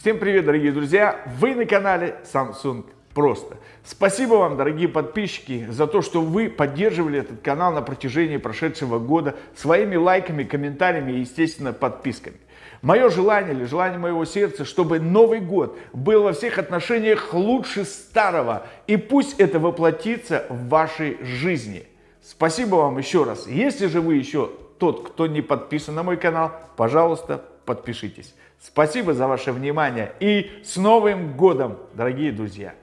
Всем привет, дорогие друзья! Вы на канале Samsung Просто. Спасибо вам, дорогие подписчики, за то, что вы поддерживали этот канал на протяжении прошедшего года своими лайками, комментариями и, естественно, подписками. Мое желание или желание моего сердца, чтобы Новый год был во всех отношениях лучше старого. И пусть это воплотится в вашей жизни. Спасибо вам еще раз. Если же вы еще тот, кто не подписан на мой канал, пожалуйста, подпишитесь. Спасибо за ваше внимание и с Новым годом, дорогие друзья!